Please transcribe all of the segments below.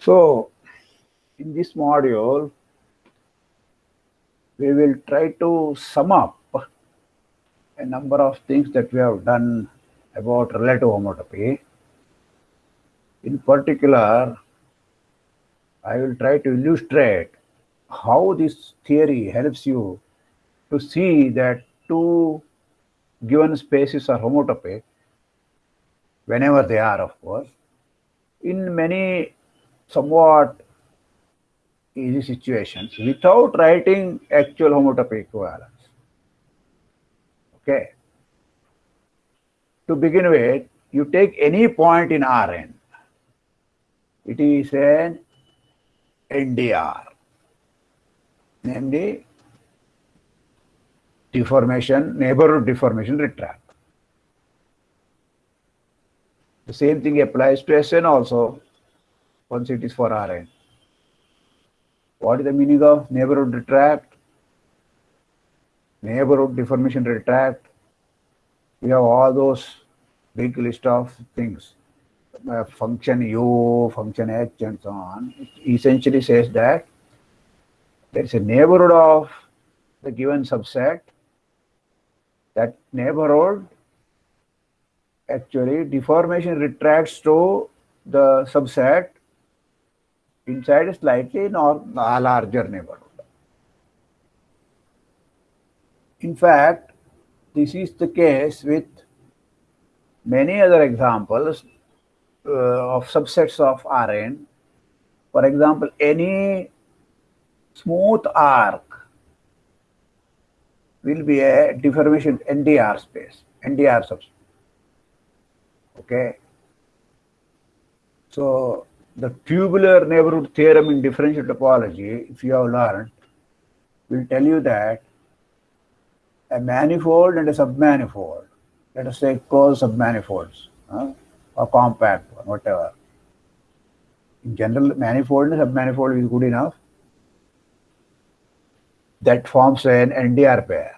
So, in this module, we will try to sum up a number of things that we have done about relative homotopy. In particular, I will try to illustrate how this theory helps you to see that two given spaces are homotopic, whenever they are, of course, in many somewhat easy situations without writing actual homotopy equivalence. Okay. To begin with, you take any point in Rn. It is an NDR, namely deformation, neighborhood deformation retract. The same thing applies to Sn also, once it is for Rn. What is the meaning of neighborhood retract? Neighborhood deformation retract. We have all those big list of things. Uh, function u, function h, and so on. It essentially says that there is a neighborhood of the given subset. That neighborhood actually deformation retracts to the subset inside a slightly nor a larger neighborhood. In fact, this is the case with many other examples uh, of subsets of Rn. For example, any smooth arc will be a deformation NDR space, NDR subspace. Okay. So the tubular neighborhood theorem in differential topology, if you have learned, will tell you that a manifold and a submanifold, let us say closed submanifolds uh, or compact one, whatever. In general, manifold and submanifold is good enough. That forms an NDR pair.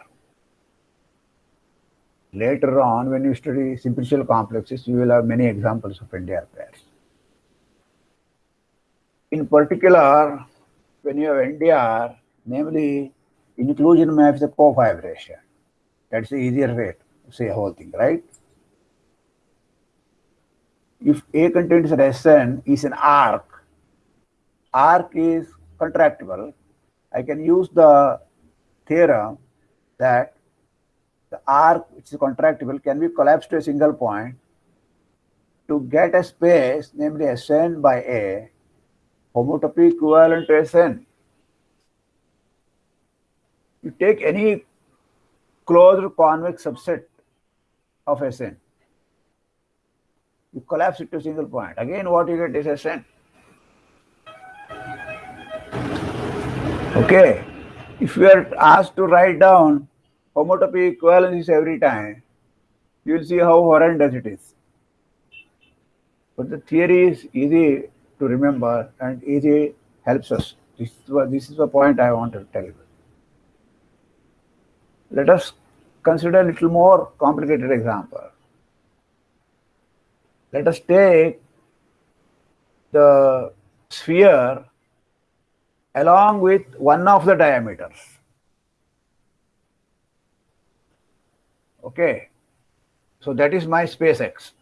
Later on, when you study simplicial complexes, you will have many examples of NDR pairs. In particular, when you have NDR, namely inclusion maps the cofibration. That's the easier way to say whole thing, right? If A contains Sn is an arc, arc is contractible, I can use the theorem that the arc which is contractible can be collapsed to a single point to get a space, namely Sn by A, homotopy equivalent to Sn. You take any closed convex subset of Sn. You collapse it to a single point. Again, what you get is Sn. Okay. If you are asked to write down homotopy equivalences every time, you will see how horrendous it is. But the theory is easy to remember and easy helps us. This this is the point I want to tell you. Let us consider a little more complicated example. Let us take the sphere along with one of the diameters. Okay, so that is my space X.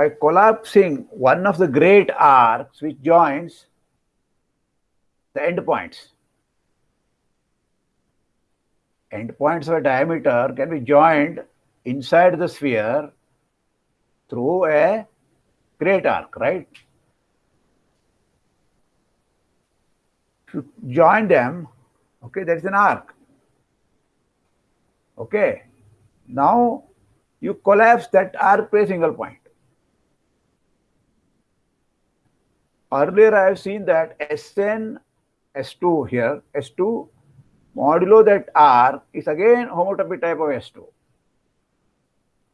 By collapsing one of the great arcs which joins the endpoints, endpoints of a diameter can be joined inside the sphere through a great arc, right? To join them, okay, there is an arc. Okay. Now you collapse that arc to a single point. Earlier I have seen that Sn, S2 here, S2 modulo that R is again homotopy type of S2.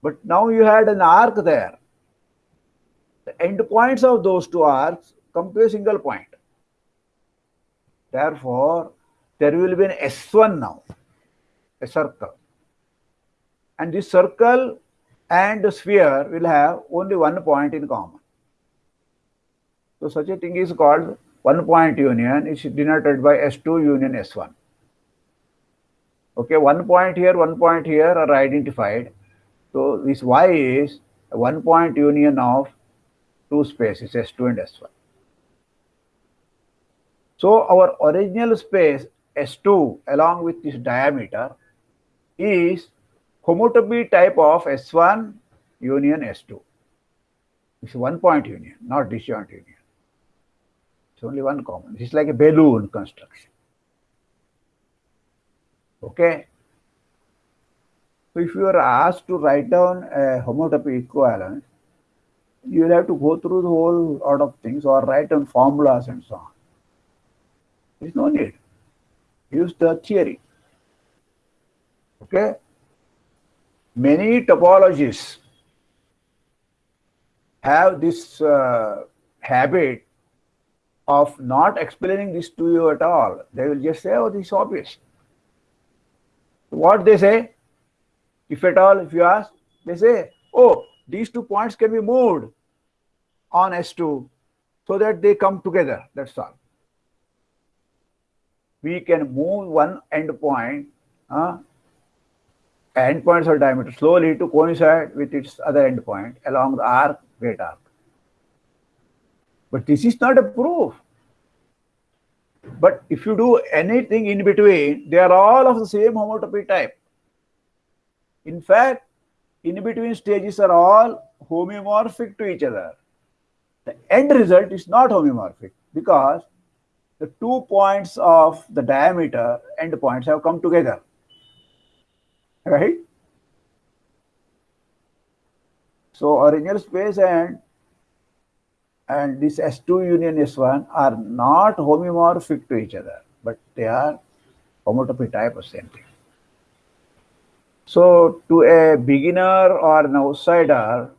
But now you had an arc there. The endpoints of those two arcs come to a single point. Therefore, there will be an S1 now, a circle. And this circle and the sphere will have only one point in common. So such a thing is called one point union is denoted by S2 union S1. Okay, one point here, one point here are identified. So this Y is one point union of two spaces S2 and S1. So our original space S2 along with this diameter is homotopy type of S1 union S2. It's one point union, not disjoint union. It's only one common. It's like a balloon construction. Okay. So if you are asked to write down a homotopy equivalence, you will have to go through the whole lot of things or write down formulas and so on. There is no need. Use the theory. Okay. Many topologies have this uh, habit of not explaining this to you at all. They will just say, oh, this is obvious. What they say, if at all, if you ask, they say, oh, these two points can be moved on S2 so that they come together. That's all. We can move one endpoint, uh, endpoints of diameter slowly to coincide with its other endpoint along the arc, great arc. But this is not a proof. But if you do anything in between, they are all of the same homotopy type. In fact, in between stages are all homeomorphic to each other. The end result is not homeomorphic because the two points of the diameter end points have come together. Right? So original space and and this S2 union S1 are not homeomorphic to each other, but they are homotopy type of same thing. So to a beginner or an outsider,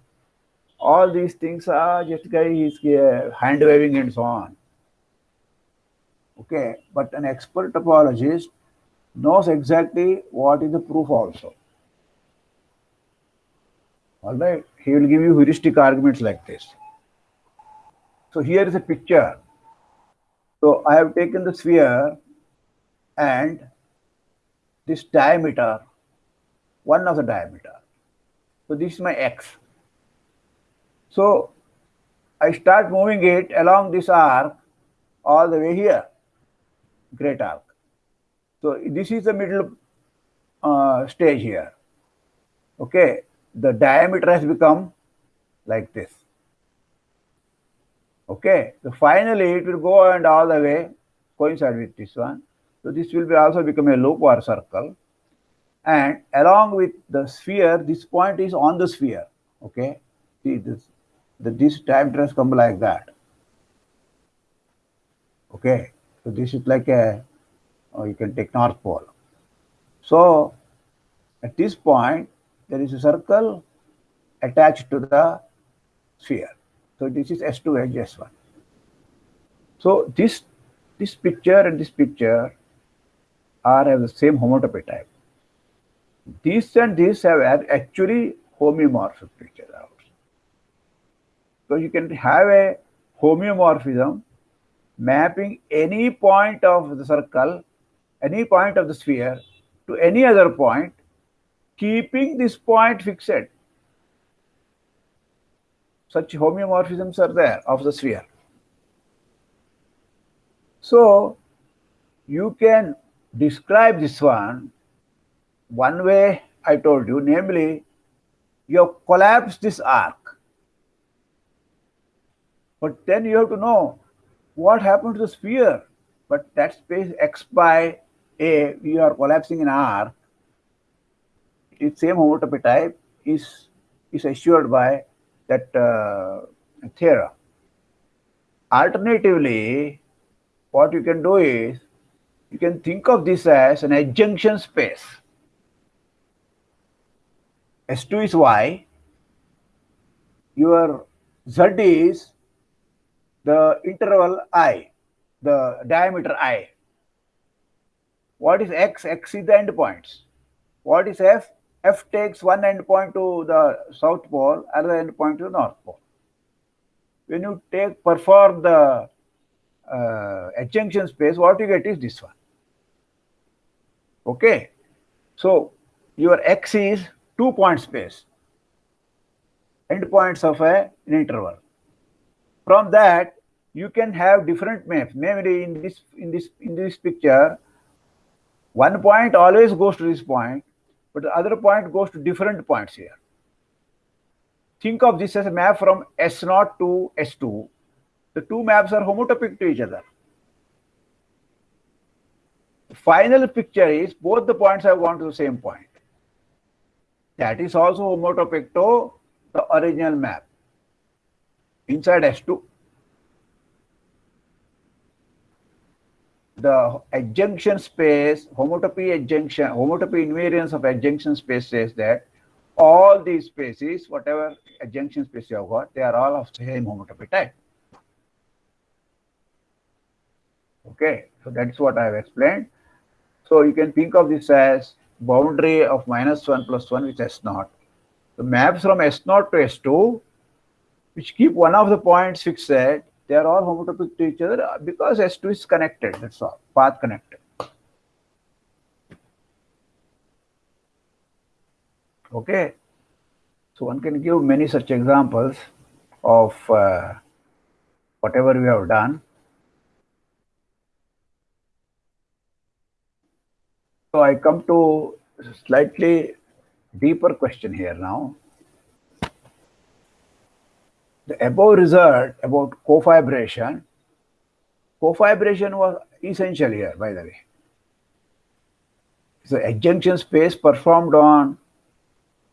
all these things are just guy is uh, hand waving and so on. Okay, but an expert topologist knows exactly what is the proof also. All right, he will give you heuristic arguments like this. So here is a picture. So I have taken the sphere and this diameter, one of the diameter. So this is my x. So I start moving it along this arc all the way here, great arc. So this is the middle uh, stage here. Okay, the diameter has become like this. Okay, so finally it will go and all the way coincide with this one. So this will be also become a loop or circle. And along with the sphere, this point is on the sphere. Okay, see this, the, this time has come like that. Okay, so this is like a, or oh, you can take North Pole. So at this point, there is a circle attached to the sphere. So this is S2 wedge S1. So this this picture and this picture are of the same homotopy type. This and this have actually homeomorphic other. So you can have a homeomorphism mapping any point of the circle, any point of the sphere to any other point, keeping this point fixed such homeomorphisms are there of the sphere. So you can describe this one one way I told you, namely, you have collapsed this arc. But then you have to know what happened to the sphere. But that space x by a, we are collapsing an arc. Its same homotopy type is, is assured by that uh, theorem. Alternatively, what you can do is you can think of this as an adjunction space. S2 is Y, your Z is the interval I, the diameter I. What is X? X is the endpoints. What is F? F takes one endpoint to the south pole, other endpoint to north pole. when you take perform the uh, adjunction space, what you get is this one. Okay. So your X is two point space, endpoints of a, an interval. From that, you can have different maps. Namely, in this in this in this picture, one point always goes to this point, but the other point goes to different points here. Think of this as a map from S0 to S2. The two maps are homotopic to each other. The final picture is both the points have gone to the same point. That is also homotopic to the original map inside S2. The adjunction space, homotopy adjunction, homotopy invariance of adjunction space says that all these spaces, whatever adjunction space you have got, they are all of the same homotopy type. Okay, so that's what I have explained. So you can think of this as boundary of minus 1 plus 1 with S naught. The maps from S naught to S2, which keep one of the points fixed, they are all homotopic to each other because S2 is connected, that's all, path connected. Okay. So one can give many such examples of uh, whatever we have done. So I come to slightly deeper question here now. The above result about cofibration, cofibration was essential here, by the way. So adjunction space performed on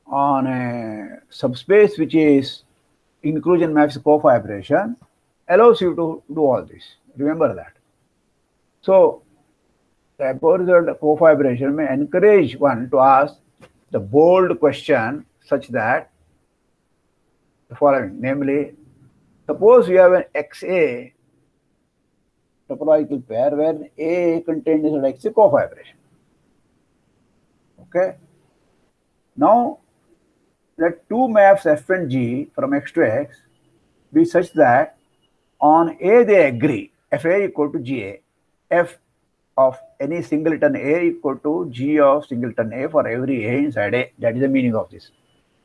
on a subspace which is inclusion maps cofibration allows you to do all this. Remember that. So the above result cofibration may encourage one to ask the bold question such that the following, namely, suppose you have an XA topological pair where A contains a X cofibration. Okay. Now let two maps f and g from x to x be such that on A they agree, fa equal to ga, f of any singleton A equal to g of singleton A for every A inside A. That is the meaning of this.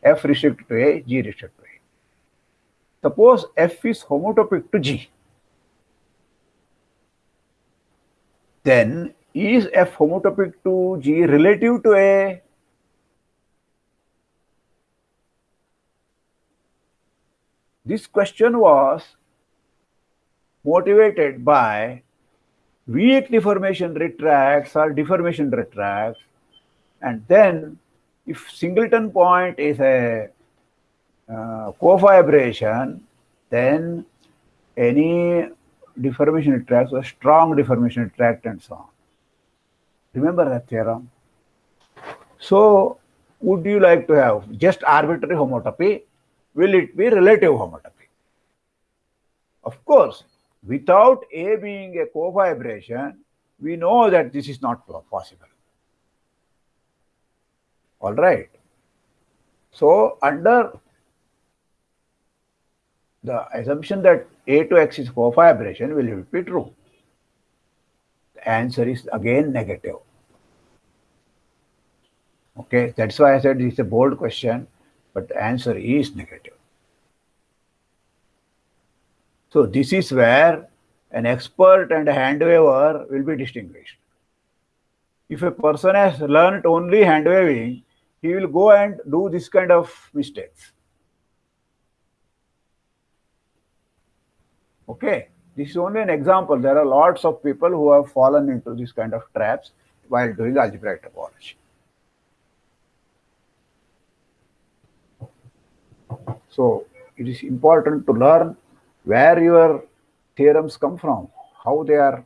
f restricted to A, g restricted to A. Suppose f is homotopic to g. Then is f homotopic to g relative to A? This question was motivated by weak deformation retracts or deformation retracts. And then if singleton point is a uh, cofibration, then any deformation retracts a strong deformation retract and so on. Remember that theorem? So would you like to have just arbitrary homotopy will it be relative homotopy? Of course, without A being a cofibration, we know that this is not possible. All right. So, under the assumption that A to X is cofibration, will it be true? The answer is again negative. Okay, that's why I said it's a bold question but the answer is negative. So this is where an expert and a hand waver will be distinguished. If a person has learned only hand waving, he will go and do this kind of mistakes. Okay, this is only an example. There are lots of people who have fallen into this kind of traps while doing algebraic topology. So it is important to learn where your theorems come from, how they are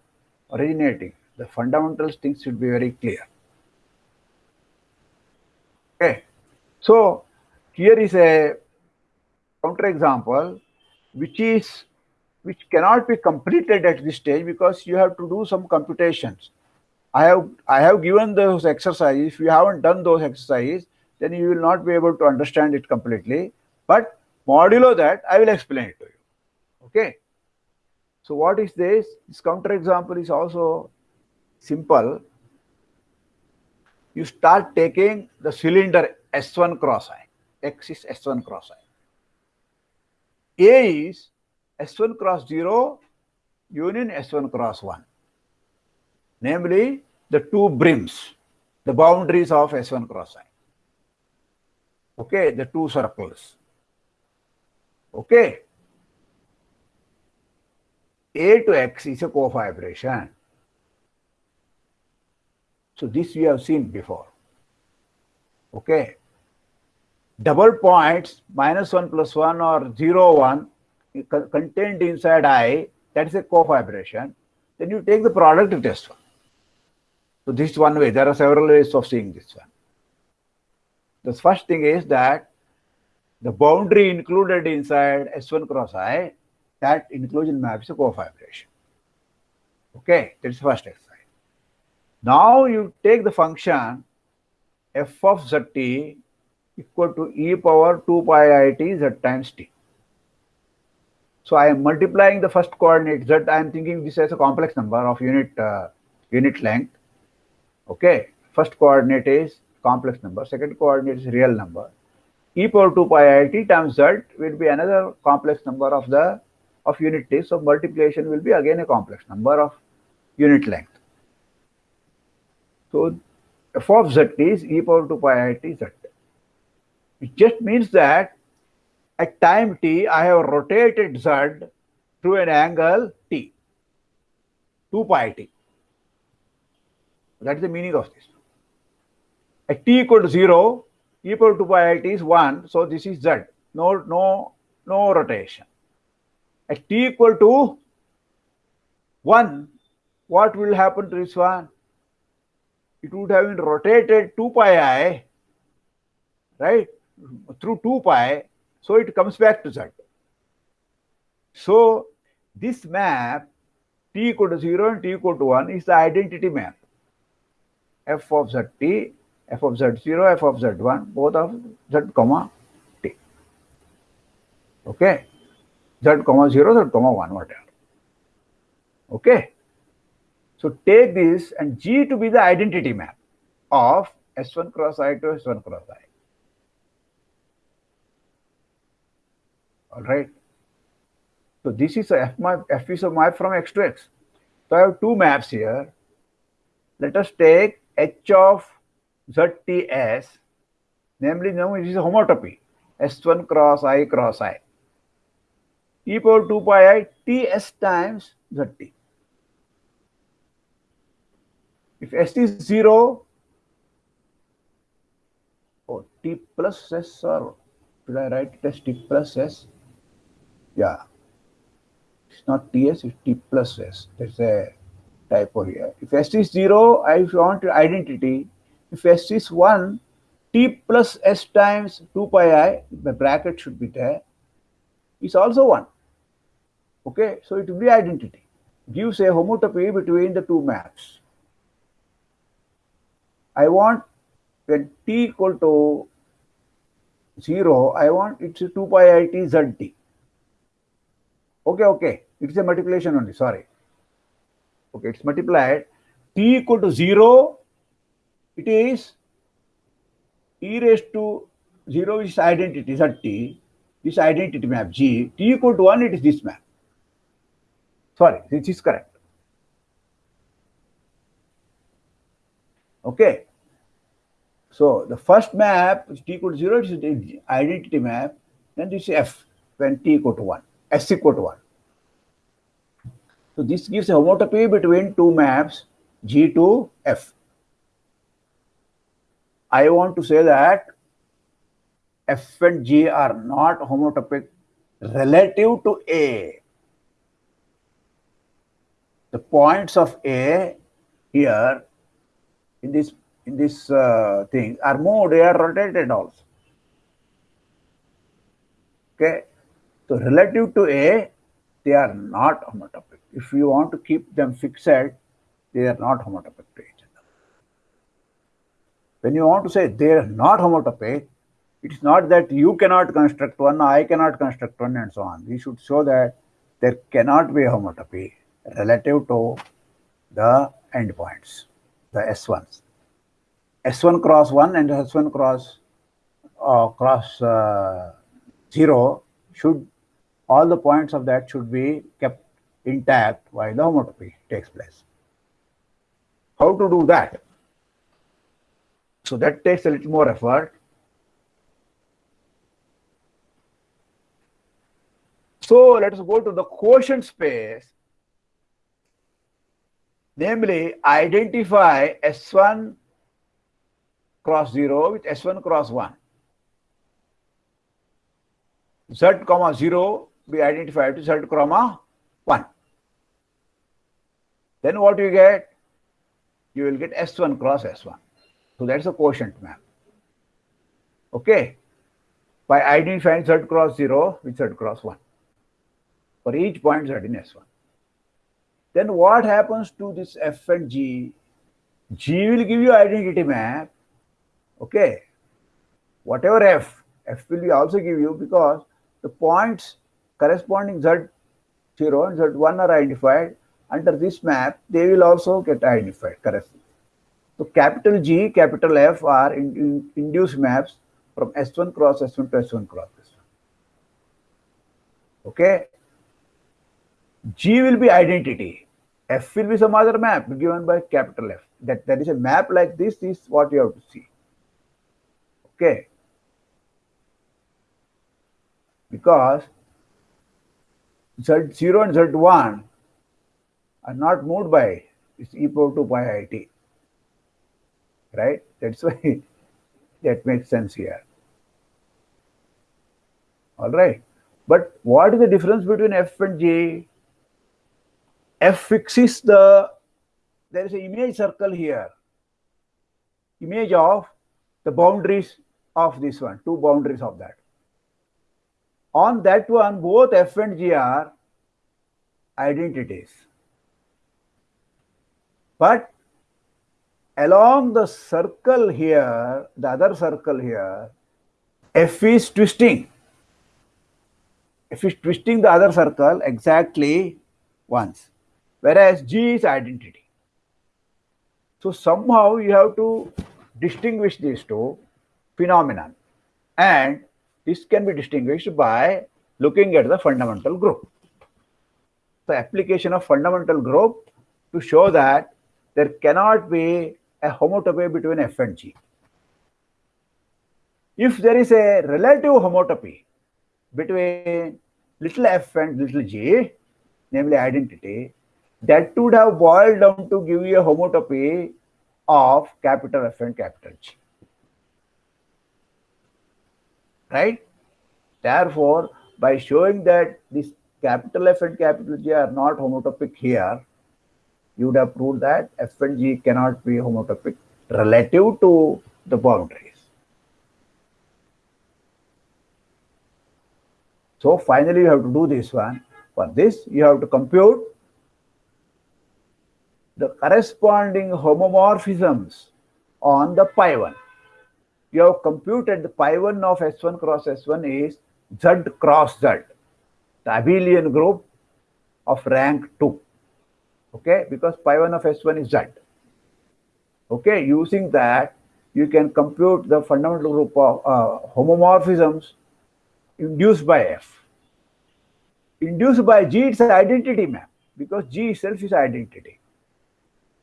originating. The fundamentals things should be very clear. Okay. So here is a counterexample which is which cannot be completed at this stage because you have to do some computations. I have I have given those exercises. If you haven't done those exercises, then you will not be able to understand it completely. But modulo that, I will explain it to you. Okay. So what is this? This counterexample is also simple. You start taking the cylinder S1 cross I. X is S1 cross I. A is S1 cross 0 union S1 cross 1. Namely, the two brims, the boundaries of S1 cross I. Okay, the two circles. Okay. A to X is a cofibration. So this we have seen before. Okay. Double points minus 1 plus 1 or 0 1 contained inside I, that is a cofibration. Then you take the product test one. So this is one way. There are several ways of seeing this one. The first thing is that the boundary included inside S1 cross I, that inclusion map is a cofibration. Okay, that's the first exercise. Now you take the function f of zt equal to e power 2 pi i t z times t. So I am multiplying the first coordinate z. I am thinking this as a complex number of unit uh, unit length. Okay, first coordinate is complex number. Second coordinate is real number. E power 2 pi i t times z will be another complex number of the of unit t. So multiplication will be again a complex number of unit length. So f of z is e power 2 pi i t z. It just means that at time t, I have rotated z through an angle t, 2 pi t. That is the meaning of this. At t equal to 0, e to 2 pi t is 1, so this is z. No, no, no rotation. At t equal to 1, what will happen to this one? It would have been rotated 2 pi i, right, through 2 pi, so it comes back to z. So this map t equal to 0 and t equal to 1 is the identity map. f of zt, f of z0, f of z1, both of z comma t. Okay. z comma 0, z comma 1, whatever. Okay. So take this and G to be the identity map of S1 cross I to S1 cross I. All right. So this is a F map, F is a map from X to X. So I have two maps here. Let us take H of ZTS, namely now it is a homotopy, S1 cross I cross I. E power 2 pi i Ts times ZT. If S is 0, oh, T plus S or should I write it as T plus S? Yeah. It's not TS, it's T plus S. There's a typo here. If S is 0, I want identity. If S is 1, T plus S times 2 pi i, the bracket should be there, is also 1. Okay, so it will be identity. Gives a homotopy between the two maps. I want when t equal to 0, I want it's 2 pi i t z t. Okay, okay. It's a multiplication only, sorry. Okay, it's multiplied. T equal to 0, it is e raised to 0 is identity z t. This identity map G. T equal to 1, it is this map. Sorry, this is correct. Okay. So the first map is t equal to 0, it is the identity map. Then this is f when t equal to 1 s equal to 1. So this gives a homotopy between two maps G to F. I want to say that F and G are not homotopic relative to A. The points of A here in this in this uh, thing are moved, they are rotated also. Okay. So relative to A, they are not homotopic. If you want to keep them fixed, they are not homotopic to each other. When you want to say they are not homotopic, it is not that you cannot construct one, I cannot construct one, and so on. We should show that there cannot be a homotopy relative to the endpoints, the S1s. S1 cross 1 and S1 cross uh, cross uh, 0 should, all the points of that should be kept intact while the homotopy takes place. How to do that? So that takes a little more effort. So let us go to the quotient space, namely identify S1 cross 0 with S1 cross 1. Z comma 0 be identified to Z comma 1. Then what you get? You will get S1 cross S1. So that's a quotient map. Okay. By identifying Z cross 0 with Z cross 1 for each point Z in S1. Then what happens to this F and G? G will give you identity map. Okay. Whatever F, F will also give you because the points corresponding Z0 and Z1 are identified under this map, they will also get identified correctly. So capital G, capital F are in, in, induced maps from S1 cross S1 to S1 cross S1. Okay. G will be identity. F will be some other map given by capital F. That there is a map like this is what you have to see. Okay. Because Z0 and Z1 are not moved by this e power 2 pi it right? That's why that makes sense here. All right. But what is the difference between F and G? F fixes the, there is an image circle here, image of the boundaries of this one, two boundaries of that. On that one, both F and G are identities. But along the circle here, the other circle here, F is twisting. F is twisting the other circle exactly once, whereas G is identity. So somehow you have to distinguish these two phenomenon and this can be distinguished by looking at the fundamental group. The application of fundamental group to show that there cannot be a homotopy between F and G. If there is a relative homotopy between little f and little g, namely identity, that would have boiled down to give you a homotopy of capital F and capital G. Right? Therefore, by showing that this capital F and capital G are not homotopic here, you would have proved that F and G cannot be homotopic relative to the boundaries. So finally, you have to do this one. For this, you have to compute the corresponding homomorphisms on the pi 1. You have computed the pi 1 of S1 cross S1 is Z cross Z, the abelian group of rank 2 okay? Because pi 1 of s1 is z. Okay? Using that you can compute the fundamental group of uh, homomorphisms induced by f. Induced by g it's an identity map because g itself is identity.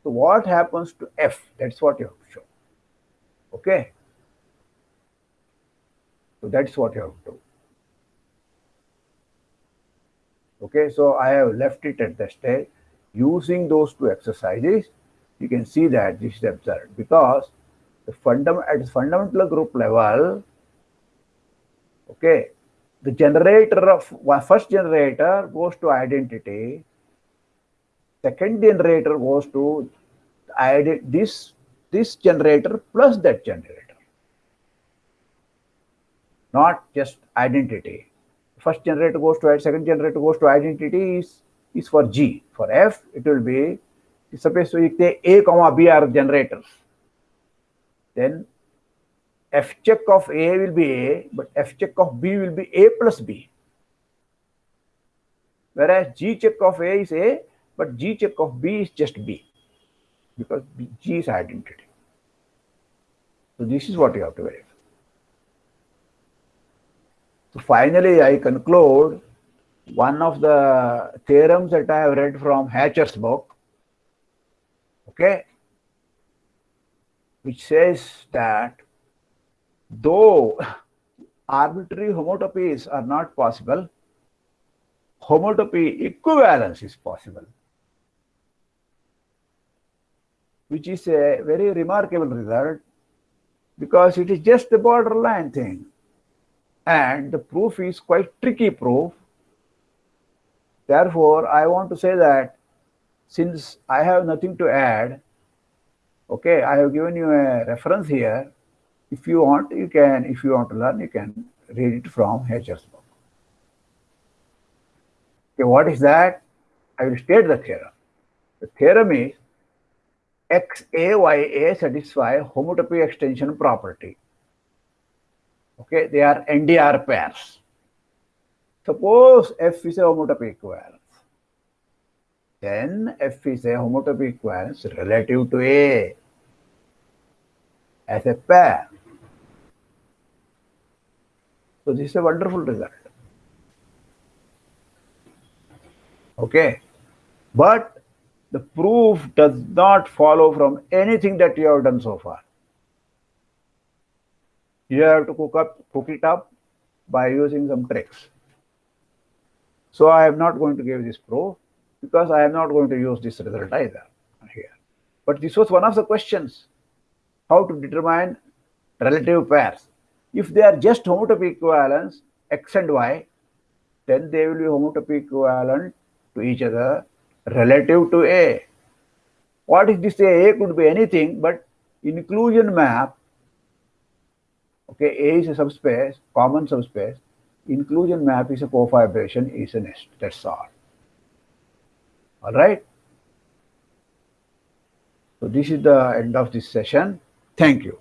So what happens to f? That's what you have to show. Okay so that's what you have to do. Okay so i have left it at the stage. Using those two exercises, you can see that this is observed because the fundam at fundamental group level, okay, the generator of first generator goes to identity, second generator goes to this this generator plus that generator, not just identity. First generator goes to second generator goes to identity is is for G. For F, it will be, suppose we take A comma B are generators. Then F check of A will be A, but F check of B will be A plus B. whereas G check of A is A, but G check of B is just B because G is identity. So this is what you have to verify. So finally, I conclude one of the theorems that I have read from Hatcher's book, okay, which says that though arbitrary homotopies are not possible, homotopy equivalence is possible, which is a very remarkable result because it is just a borderline thing and the proof is quite tricky proof. Therefore, I want to say that since I have nothing to add, okay, I have given you a reference here. If you want, you can, if you want to learn, you can read it from Hatcher's book. Okay, what is that? I will state the theorem. The theorem is XAYA satisfy homotopy extension property. Okay, they are NDR pairs. Suppose F is a homotopy equivalence. Then F is a homotopy equivalence relative to A as a pair. So this is a wonderful result. Okay. But the proof does not follow from anything that you have done so far. You have to cook up, cook it up by using some tricks. So I am not going to give this proof because I am not going to use this result either here. But this was one of the questions, how to determine relative pairs. If they are just homotopy equivalents, x and y, then they will be homotopy equivalent to each other relative to A. What is this? A could be anything, but inclusion map, okay, A is a subspace, common subspace, inclusion map is a cofibration, is a nest, that's all. All right. So this is the end of this session. Thank you.